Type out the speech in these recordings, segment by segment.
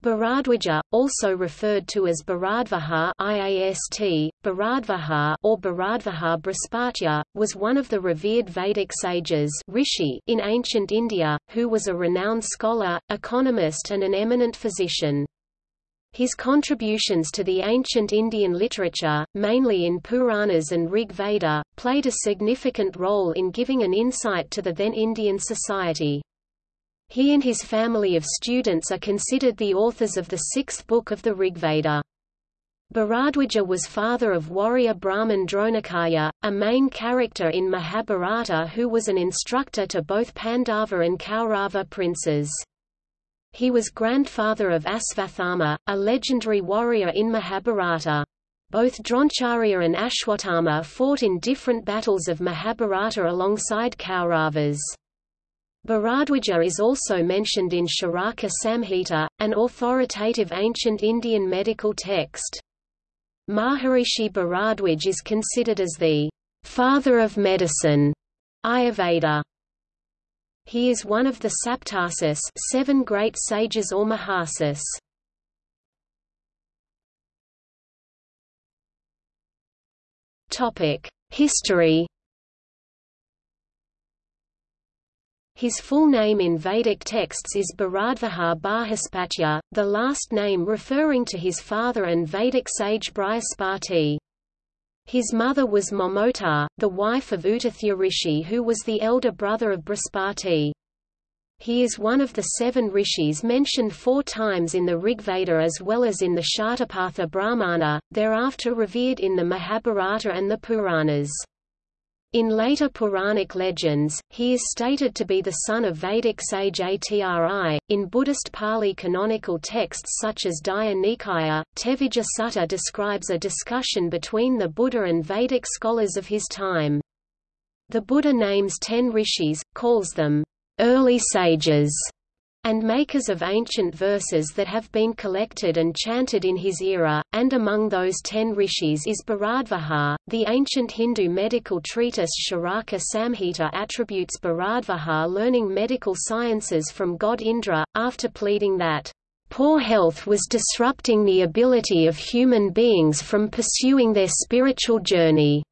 Bharadwaja, also referred to as Bharadvaha IAST, Bharadvaha or Bharadvaha Brihaspatya, was one of the revered Vedic sages Rishi in ancient India, who was a renowned scholar, economist and an eminent physician. His contributions to the ancient Indian literature, mainly in Puranas and Rig Veda, played a significant role in giving an insight to the then Indian society. He and his family of students are considered the authors of the sixth book of the Rigveda. Bharadwaja was father of warrior Brahman Dronacharya, a main character in Mahabharata who was an instructor to both Pandava and Kaurava princes. He was grandfather of Asvathama, a legendary warrior in Mahabharata. Both Dronacharya and Ashwatthama fought in different battles of Mahabharata alongside Kauravas. Bharadwaja is also mentioned in Charaka Samhita, an authoritative ancient Indian medical text. Maharishi Bharadwaj is considered as the father of medicine Ayurveda. He is one of the Saptarishis seven great sages or Maharishis. History His full name in Vedic texts is Bharadvaha Brihaspatya, the last name referring to his father and Vedic sage Brihaspati. His mother was Mamata, the wife of Utathya Rishi who was the elder brother of Brihaspati. He is one of the seven rishis mentioned four times in the Rigveda as well as in the Shatapatha Brahmana, thereafter revered in the Mahabharata and the Puranas. In later Puranic legends, he is stated to be the son of Vedic sage Atri. In Buddhist Pali canonical texts such as Digha Nikaya, Tevijja Sutta describes a discussion between the Buddha and Vedic scholars of his time. The Buddha names ten rishis, calls them early sages, and makers of ancient verses that have been collected and chanted in his era, and among those ten rishis is Bharadvaha. The ancient Hindu medical treatise Charaka Samhita attributes Bharadvaha learning medical sciences from god Indra, after pleading that Poor health was disrupting the ability of human beings from pursuing their spiritual journey.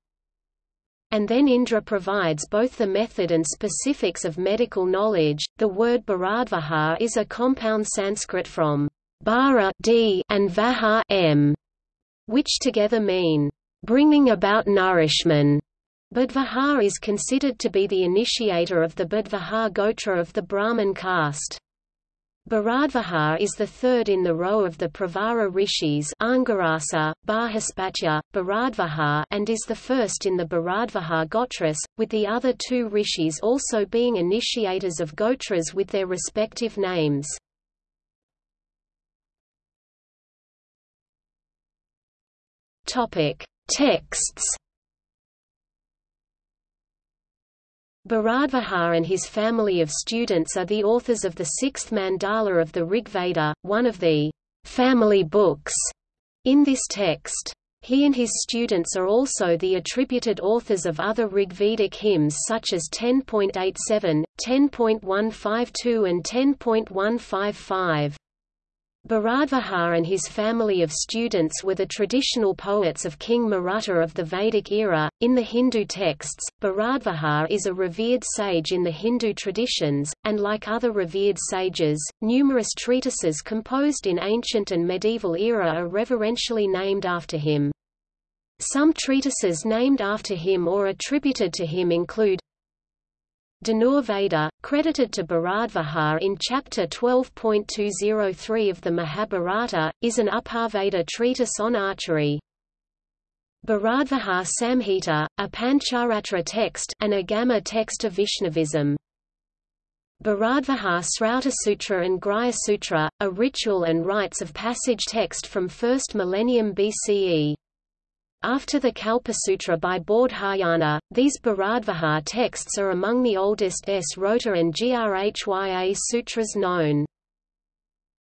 And then Indra provides both the method and specifics of medical knowledge. The word Bharadvaha is a compound Sanskrit from bara d and vaha m, which together mean bringing about nourishment. Budvaha is considered to be the initiator of the Budvaha Gotra of the Brahmin caste. Bharadvaha is the third in the row of the Pravara rishis Angirasa, Brihaspatya, Bharadvaha and is the first in the Bharadvaha Gotras, with the other two rishis also being initiators of Gotras with their respective names. Texts Bharadvaha and his family of students are the authors of the sixth mandala of the Rigveda, one of the family books in this text. He and his students are also the attributed authors of other Rigvedic hymns such as 10.87, 10.152 and 10.155. Bharadvaha and his family of students were the traditional poets of King Maruta of the Vedic era. In the Hindu texts, Bharadvaha is a revered sage in the Hindu traditions, and like other revered sages, numerous treatises composed in ancient and medieval era are reverentially named after him. Some treatises named after him or attributed to him include Dhanurveda, credited to Bharadvaha in Chapter 12.203 of the Mahabharata, is an Upaveda treatise on archery. Bharadvaha Samhita, a Pancharatra text an Agama text of Vaishnavism. Bharadvaha Srauta Sutra and Grihya Sutra, a ritual and rites of passage text from 1st millennium BCE. After the Kalpasutra by Bodhayana, these Bharadvaha texts are among the oldest Srauta and Grhya sutras known.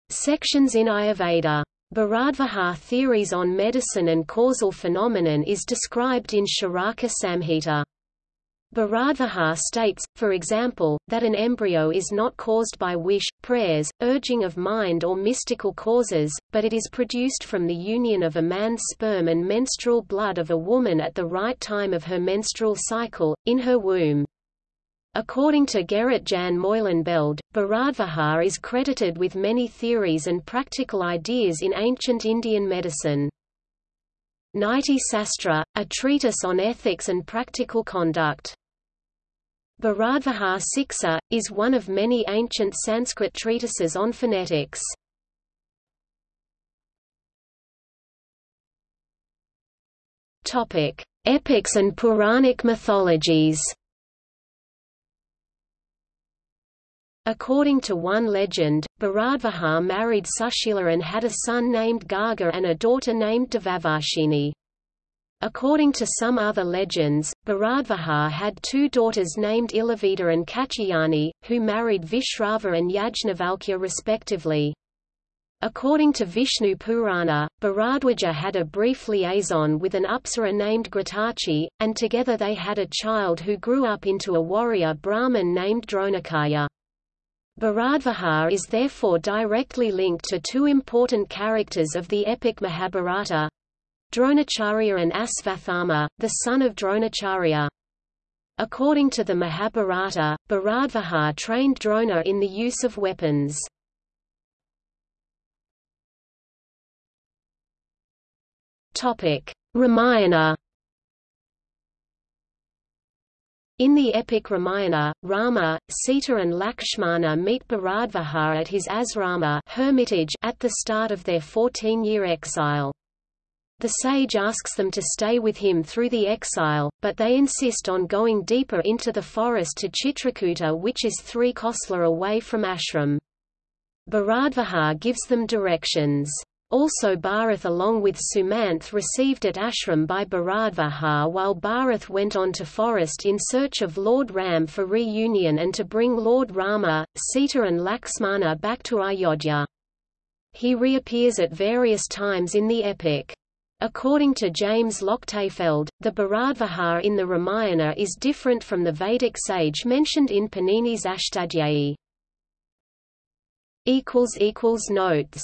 Sections in Ayurveda. Bharadvaha theories on medicine and causal phenomenon is described in Charaka Samhita. Bharadvaha states, for example, that an embryo is not caused by wish, prayers, urging of mind or mystical causes, but it is produced from the union of a man's sperm and menstrual blood of a woman at the right time of her menstrual cycle, in her womb. According to Gerrit Jan Meulenbeld, Bharadvaha is credited with many theories and practical ideas in ancient Indian medicine. Niti Sastra, a treatise on ethics and practical conduct. Bharadvaha Siksa, is one of many ancient Sanskrit treatises on phonetics. Epics and Puranic mythologies According to one legend, Bharadvaha married Sushila and had a son named Garga and a daughter named Devavarshini. According to some other legends, Bharadvaha had two daughters named Ilavita and Katyayani, who married Vishrava and Yajnavalkya respectively. According to Vishnu Purana, Bharadwaja had a brief liaison with an Apsara named Ghritachi, and together they had a child who grew up into a warrior Brahmin named Dronacharya. Bharadvaha is therefore directly linked to two important characters of the epic Mahabharata, Dronacharya and Asvathama, the son of Dronacharya. According to the Mahabharata, Bharadvaha trained Drona in the use of weapons. Ramayana In the epic Ramayana, Rama, Sita and Lakshmana meet Bharadvaha at his asrama hermitage at the start of their 14-year exile. The sage asks them to stay with him through the exile, but they insist on going deeper into the forest to Chitrakuta which is three kosla away from ashram. Bharadvaha gives them directions. Also Bharath along with Sumanth received at ashram by Bharadvaha while Bharath went on to forest in search of Lord Ram for reunion and to bring Lord Rama, Sita and Laxmana back to Ayodhya. He reappears at various times in the epic. According to James Lochtefeld, the Bharadvaha in the Ramayana is different from the Vedic sage mentioned in Panini's Ashtadhyayi. Notes